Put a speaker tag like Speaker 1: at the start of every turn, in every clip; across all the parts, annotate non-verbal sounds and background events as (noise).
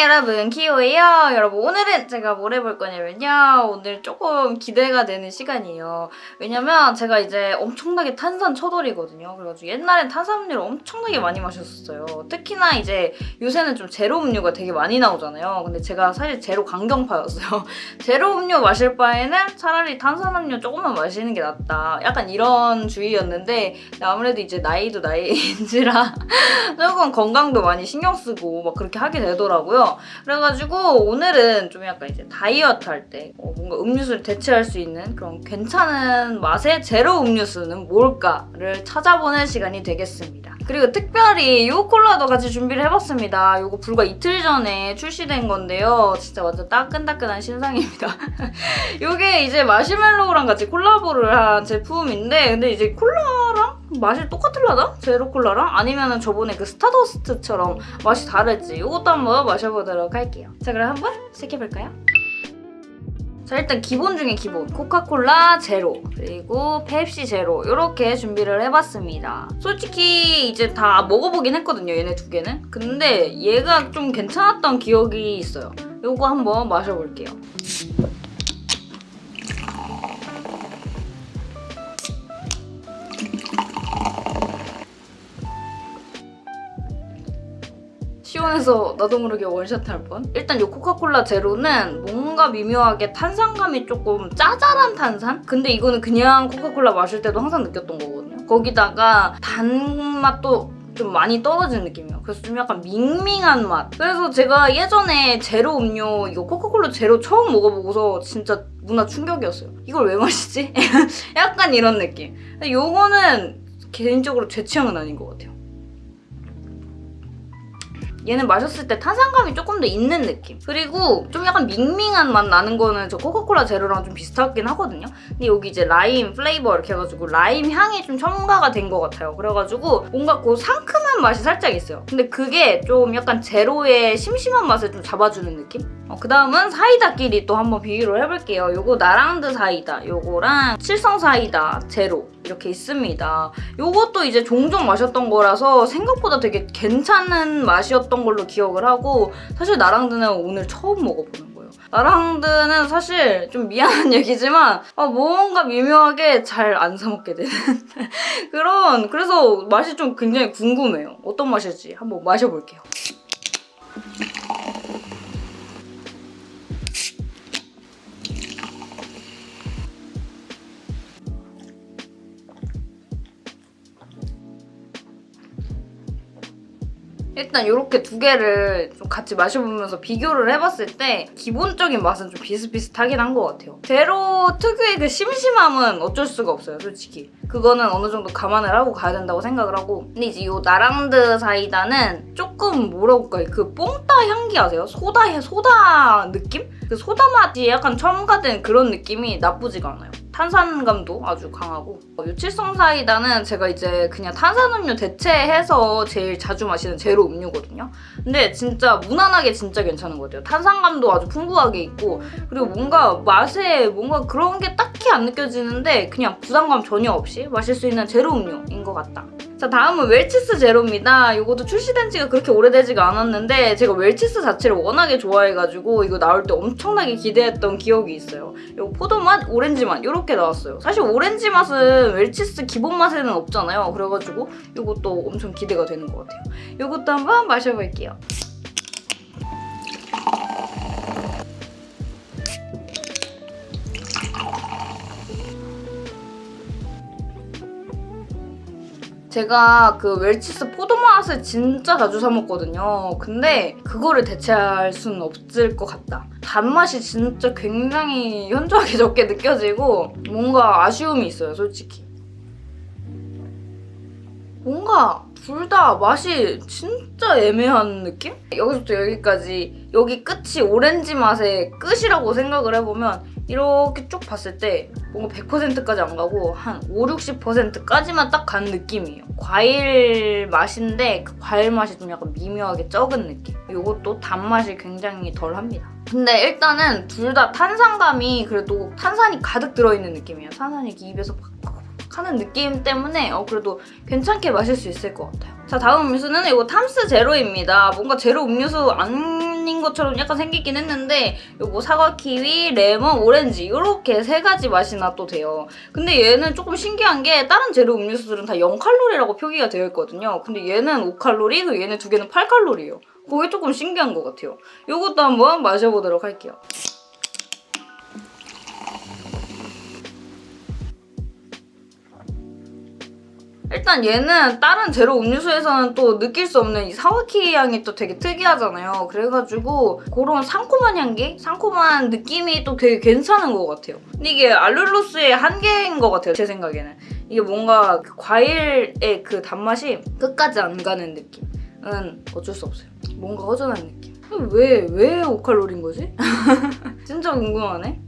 Speaker 1: 여러분 키오예요. 여러분 오늘은 제가 뭘 해볼 거냐면요. 오늘 조금 기대가 되는 시간이에요. 왜냐면 제가 이제 엄청나게 탄산 처돌이거든요. 그래가지고 옛날엔 탄산음료를 엄청나게 많이 마셨었어요. 특히나 이제 요새는 좀 제로 음료가 되게 많이 나오잖아요. 근데 제가 사실 제로 강경파였어요. (laughs) 제로 음료 마실 바에는 차라리 탄산음료 조금만 마시는 게 낫다. 약간 이런 주의였는데 아무래도 이제 나이도 나이인지라 (laughs) 조금 건강도 많이 신경 쓰고 막 그렇게 하게 되더라고요. 그래가지고 오늘은 좀 약간 이제 다이어트 할때 어, 뭔가 음료수를 대체할 수 있는 그런 괜찮은 맛의 제로 음료수는 뭘까를 찾아보는 시간이 되겠습니다. 그리고 특별히 이 콜라도 같이 준비를 해봤습니다. 이거 불과 이틀 전에 출시된 건데요. 진짜 완전 따끈따끈한 신상입니다. (laughs) 이게 이제 마시멜로우랑 같이 콜라보를 한 제품인데 근데 이제 콜라랑 맛이 똑같을라나? 제로 콜라랑? 아니면 저번에 그 스타더스트처럼 맛이 다를지 이것도 한번 마셔보도록 할게요. 자 그럼 한번 시작해볼까요? 자 일단 기본 중에 기본 코카콜라 제로 그리고 펩시 제로 이렇게 준비를 해봤습니다. 솔직히 이제 다 먹어보긴 했거든요 얘네 두 개는 근데 얘가 좀 괜찮았던 기억이 있어요. 이거 한번 마셔볼게요. 시원해서 나도 모르게 원샷 할 뻔. 일단 이 코카콜라 제로는 뭔가 미묘하게 탄산감이 조금 짜잘한 탄산? 근데 이거는 그냥 코카콜라 마실 때도 항상 느꼈던 거거든요. 거기다가 단맛도 좀 많이 떨어지는 느낌이에요. 그래서 좀 약간 밍밍한 맛. 그래서 제가 예전에 제로 음료 이거 코카콜라 제로 처음 먹어보고서 진짜 문화 충격이었어요. 이걸 왜 마시지? (laughs) 약간 이런 느낌. 근데 요거는 개인적으로 제 취향은 아닌 것 같아요. 얘는 마셨을 때 탄산감이 조금 더 있는 느낌. 그리고 좀 약간 밍밍한 맛 나는 거는 저 코카콜라 제로랑 좀 비슷하긴 하거든요. 근데 여기 이제 lime flavor 이렇게 해가지고 라임 향이 좀 첨가가 된 것 같아요. 그래가지고 뭔가 그 상큼한 맛이 살짝 있어요. 근데 그게 좀 약간 제로의 심심한 맛을 좀 잡아주는 느낌? 어, 그 다음은 사이다끼리 또 한번 비교를 해볼게요. 요거 나랑드 사이다, 요거랑 칠성 사이다 제로 이렇게 있습니다. 요것도 이제 종종 마셨던 거라서 생각보다 되게 괜찮은 맛이었던 걸로 기억을 하고 사실 나랑드는 오늘 처음 먹어보는 거예요. 나랑드는 사실 좀 미안한 (laughs) 얘기지만 아, 뭔가 미묘하게 잘 안 사먹게 되는 (laughs) 그런 그래서 맛이 좀 굉장히 궁금해요. 어떤 맛일지 한번 마셔볼게요. 일단 이렇게 두 개를 좀 같이 마셔보면서 비교를 해봤을 때 기본적인 맛은 좀 비슷비슷하긴 한 것 같아요. 제로 특유의 그 심심함은 어쩔 수가 없어요, 솔직히. 그거는 어느 정도 감안을 하고 가야 된다고 생각을 하고 근데 이제 이 나랑드 사이다는 조금 뭐라고 할까요? 그 뽕따 향기 아세요? 소다, 소다 느낌? 그 소다 맛이 약간 첨가된 그런 느낌이 나쁘지가 않아요. 탄산감도 아주 강하고 유칠성 사이다는 제가 이제 그냥 탄산음료 대체해서 제일 자주 마시는 제로 음료거든요. 근데 진짜 무난하게 진짜 괜찮은 것 같아요. 탄산감도 아주 풍부하게 있고 그리고 뭔가 맛에 뭔가 그런 게 딱히 안 느껴지는데 그냥 부담감 전혀 없이 마실 수 있는 제로 음료인 것 같다. 자 다음은 웰치스 제로입니다. 이것도 출시된 지가 그렇게 오래되지가 않았는데 제가 웰치스 자체를 워낙에 좋아해가지고 이거 나올 때 엄청나게 기대했던 기억이 있어요. 이거 포도맛, 오렌지맛 이렇게 나왔어요. 사실 오렌지 맛은 웰치스 기본 맛에는 없잖아요. 그래가지고 이것도 엄청 기대가 되는 것 같아요. 이것도 한번 마셔볼게요. 제가 그 웰치스 포도맛을 진짜 자주 사 먹거든요. 근데 그거를 대체할 수는 없을 것 같다. 단맛이 진짜 굉장히 현저하게 적게 느껴지고 뭔가 아쉬움이 있어요, 솔직히. 뭔가 둘 다 맛이 진짜 애매한 느낌? 여기서부터 여기까지 여기 끝이 오렌지 맛의 끝이라고 생각을 해보면 이렇게 쭉 봤을 때 뭔가 100%까지 안 가고 한 5, 60%까지만 딱 간 느낌이에요. 과일 맛인데 그 과일 맛이 좀 약간 미묘하게 적은 느낌. 이것도 단맛이 굉장히 덜합니다. 근데 일단은 둘 다 탄산감이 그래도 탄산이 가득 들어있는 느낌이에요. 탄산이 입에서 팍팍 하는 느낌 때문에 어, 그래도 괜찮게 마실 수 있을 것 같아요. 자 다음 음료수는 이거 탐스 제로입니다. 뭔가 제로 음료수 아닌 것처럼 약간 생기긴 했는데 요거 사과, 키위, 레몬, 오렌지 이렇게 세 가지 맛이 나 또 돼요. 근데 얘는 조금 신기한 게 다른 제로 음료수들은 다 0칼로리라고 표기가 되어 있거든요. 근데 얘는 5칼로리, 그리고 얘네 두 개는 8칼로리예요. 그게 조금 신기한 것 같아요. 요것도 한번 마셔보도록 할게요. 일단 얘는 다른 제로 음료수에서는 또 느낄 수 없는 이 사와키 향이 또 되게 특이하잖아요. 그래가지고 그런 상콤한 향기? 상콤한 느낌이 또 되게 괜찮은 것 같아요. 근데 이게 알룰로스의 한계인 것 같아요. 제 생각에는. 이게 뭔가 그 과일의 그 단맛이 끝까지 안 가는 느낌은 어쩔 수 없어요. 뭔가 허전한 느낌. 왜, 왜 5칼로리인 거지? (laughs) 진짜 궁금하네.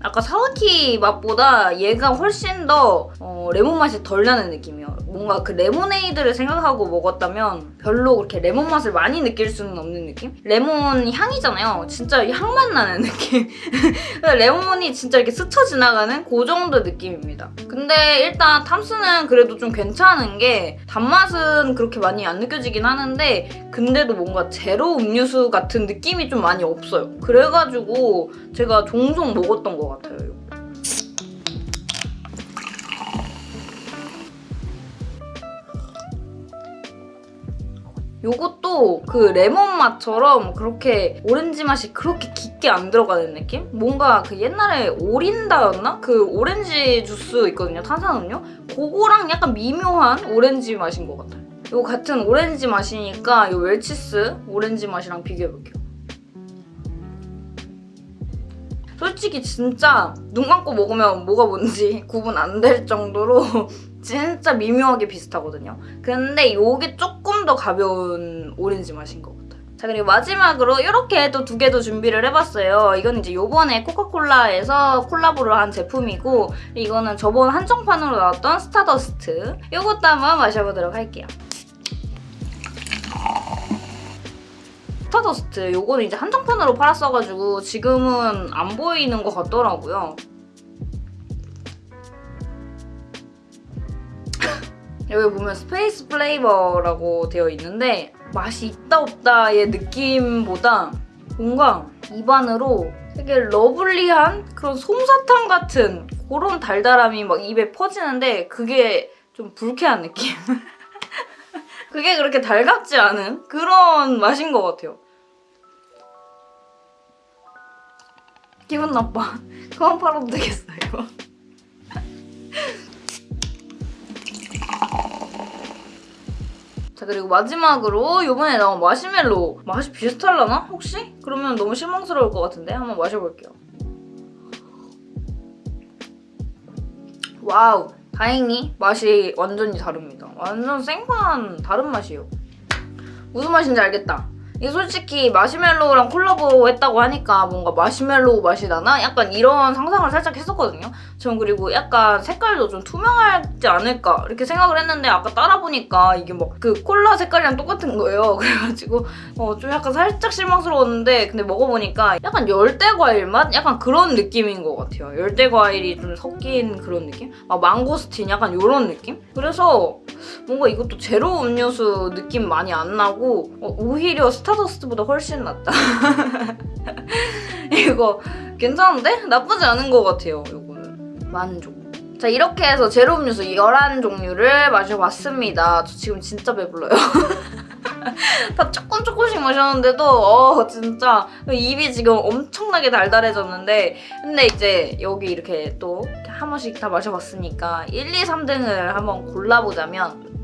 Speaker 1: 아까 사과 키위 맛보다 얘가 훨씬 더 어, 레몬 맛이 덜 나는 느낌이에요. 뭔가 그 레모네이드를 생각하고 먹었다면 별로 그렇게 레몬 맛을 많이 느낄 수는 없는 느낌? 레몬 향이잖아요. 진짜 향만 나는 (laughs) 느낌. 레몬이 진짜 이렇게 스쳐 지나가는 그 정도 느낌입니다. 근데 일단 탐스는 그래도 좀 괜찮은 게 단맛은 그렇게 많이 안 느껴지긴 하는데 근데도 뭔가 제로 음료수 같은 느낌이 좀 많이 없어요. 그래가지고 제가 종종 먹었던 것 같아요. 이거. 요것도 그 레몬 맛처럼 그렇게 오렌지 맛이 그렇게 깊게 안 들어가는 느낌? 뭔가 그 옛날에 오란씨였나? 그 오렌지 주스 있거든요, 탄산음료? 그거랑 약간 미묘한 오렌지 맛인 것 같아요. 요 같은 오렌지 맛이니까 요 웰치스 오렌지 맛이랑 비교해볼게요. 솔직히 진짜 눈 감고 먹으면 뭐가 뭔지 (laughs) 구분 안 될 정도로 (laughs) 진짜 미묘하게 비슷하거든요. 근데 이게 조금 더 가벼운 오렌지 맛인 것 같아요. 자 그리고 마지막으로 이렇게 또 두 개도 준비를 해봤어요. 이건 이제 요번에 코카콜라에서 콜라보를 한 제품이고 이거는 저번 한정판으로 나왔던 스타더스트 이것도 한번 마셔보도록 할게요. 스타더스트 요거는 이제 한정판으로 팔았어가지고 지금은 안 보이는 것 같더라고요. (laughs) 여기 보면 space flavor라고 되어 있는데 맛이 있다 없다의 느낌보다 뭔가 입안으로 되게 lovely한 그런 솜사탕 같은 그런 달달함이 막 입에 퍼지는데 그게 좀 불쾌한 느낌. (laughs) 그게 그렇게 달갑지 않은 그런 맛인 것 같아요. 기분 나빠. (laughs) 그만 팔아도 되겠어, 이거. (laughs) 자 그리고 마지막으로 이번에 나온 마시멜로 맛이 비슷할라나? 혹시? 그러면 너무 실망스러울 것 같은데 한번 마셔볼게요. wow 다행히 맛이 완전히 다릅니다. 완전 생판 다른 맛이에요. 무슨 맛인지 알겠다. 이게 솔직히 마시멜로우랑 콜라보 했다고 하니까 뭔가 마시멜로우 맛이 나나? 약간 이런 상상을 살짝 했었거든요. 전 그리고 약간 색깔도 좀 투명하지 않을까 이렇게 생각을 했는데 아까 따라보니까 이게 막 그 콜라 색깔이랑 똑같은 거예요. (laughs) 그래가지고 어, 좀 약간 살짝 실망스러웠는데 근데 먹어보니까 약간 열대 과일 맛? 약간 그런 느낌인 것 같아요. 열대 과일이 좀 섞인 그런 느낌? 막 망고스틴 약간 이런 느낌? 그래서 뭔가 이것도 제로 음료수 느낌 많이 안 나고 어, 오히려 스타더스트보다 훨씬 낫다. (laughs) 이거 괜찮은데? 나쁘지 않은 것 같아요, 이거는. 만족. 자 이렇게 해서 제로 음료수 11종류를 마셔봤습니다. 저 지금 진짜 배불러요. (laughs) (laughs) 다 조금 조금씩 마셨는데도 어 진짜 입이 지금 엄청나게 달달해졌는데 근데 이제 여기 이렇게 또 한 번씩 다 마셔봤으니까 1, 2, 3등을 한번 골라보자면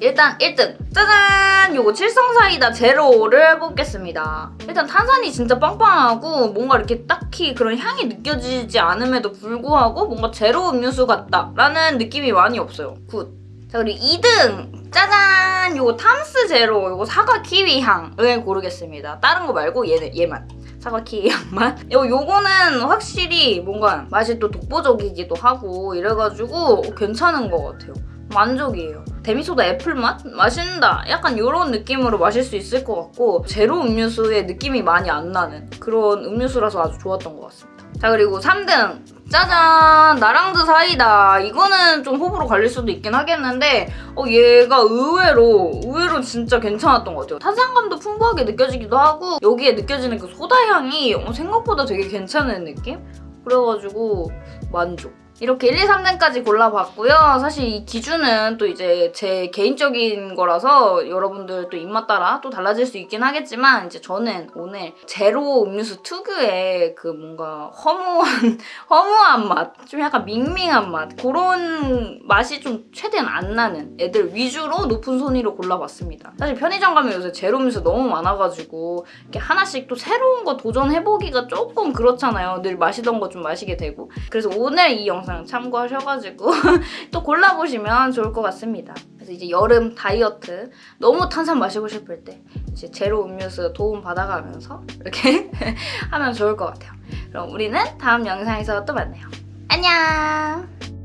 Speaker 1: 일단 1등! 짜잔! 요거 칠성사이다 제로를 뽑겠습니다. 일단 탄산이 진짜 빵빵하고 뭔가 이렇게 딱히 그런 향이 느껴지지 않음에도 불구하고 뭔가 제로 음료수 같다라는 느낌이 많이 없어요. good! 자 그리고 2등! 짜잔! 요거 탐스 제로 요거 사과 키위 향을 고르겠습니다. 다른 거 말고 얘는 얘만. 사과 키위 향만. (laughs) 요, 요거는 확실히 뭔가 맛이 또 독보적이기도 하고 이래가지고 괜찮은 것 같아요. 만족이에요. 데미소다 애플 맛? 마신다. 약간 이런 느낌으로 마실 수 있을 것 같고 제로 음료수의 느낌이 많이 안 나는 그런 음료수라서 아주 좋았던 것 같습니다. 자 그리고 3등. 짜잔! 나랑드 사이다. 이거는 좀 호불호 갈릴 수도 있긴 하겠는데 어, 얘가 의외로 의외로 진짜 괜찮았던 것 같아요. 탄산감도 풍부하게 느껴지기도 하고 여기에 느껴지는 그 소다 향이 어, 생각보다 되게 괜찮은 느낌? 그래가지고 만족 이렇게 1, 2, 3등까지 골라봤고요. 사실 이 기준은 또 이제 제 개인적인 거라서 여러분들 또 입맛 따라 또 달라질 수 있긴 하겠지만 이제 저는 오늘 제로 음료수 특유의 그 뭔가 허무한 (laughs) 허무한 맛, 좀 약간 밍밍한 맛 그런 맛이 좀 최대한 안 나는 애들 위주로 높은 순위로 골라봤습니다. 사실 편의점 가면 요새 제로 음료수 너무 많아가지고 이렇게 하나씩 또 새로운 거 도전해보기가 조금 그렇잖아요. 늘 마시던 거 좀 마시게 되고 그래서 오늘 이 영상 참고하셔가지고 (laughs) 또 골라보시면 좋을 것 같습니다. 그래서 이제 여름 다이어트 너무 탄산 마시고 싶을 때 이제 제로 음료수 도움 받아가면서 이렇게 (laughs) 하면 좋을 것 같아요. 그럼 우리는 다음 영상에서 또 만나요. 안녕!